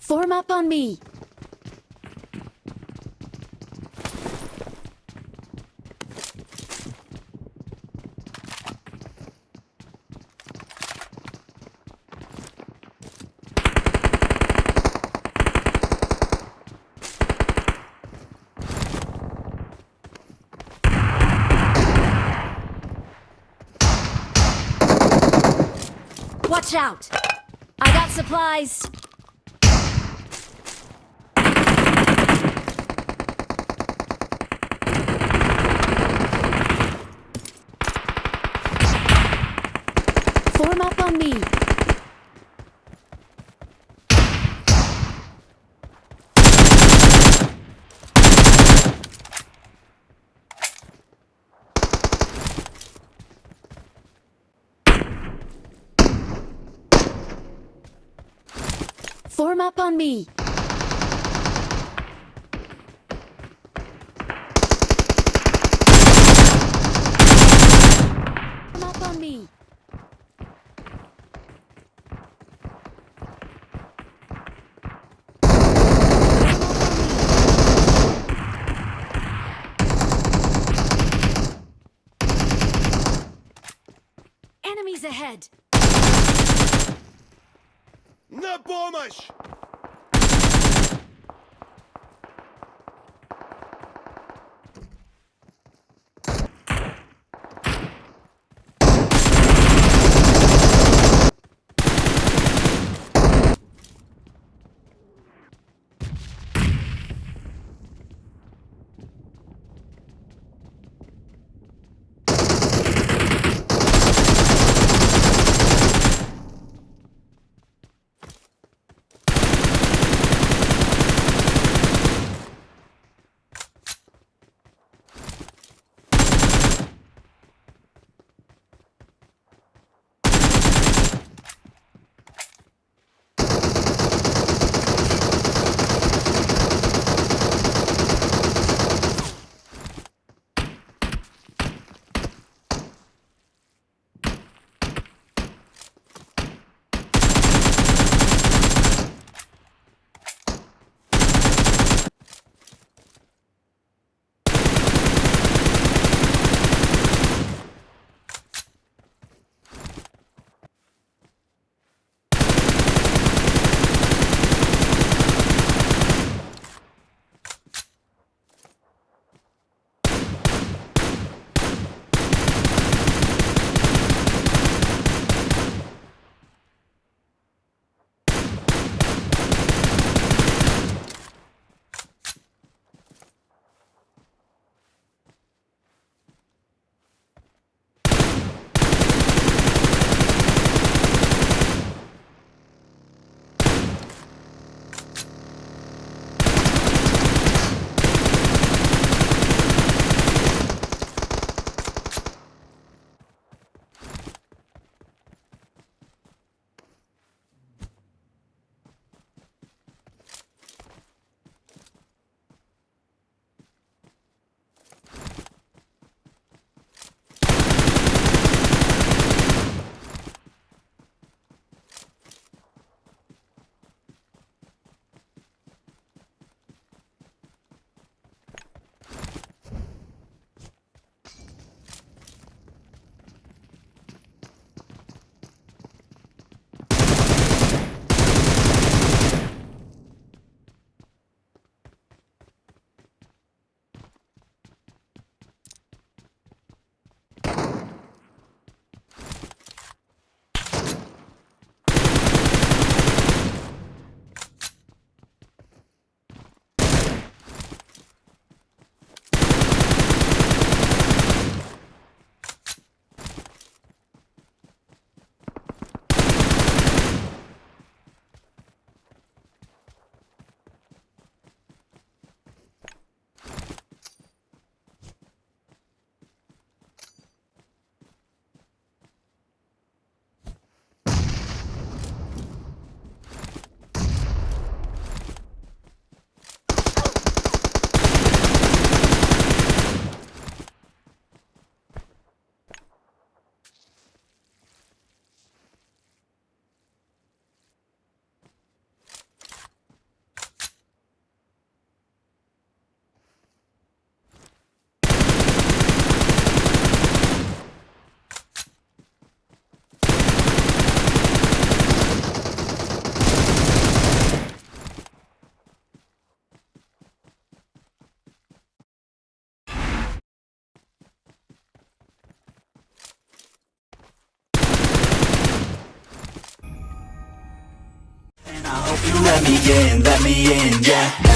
Form up on me. Watch out! I got supplies. Form up on me. Form up on me. Form up on me. Enemies ahead! На помощь! let me in, let me in, yeah.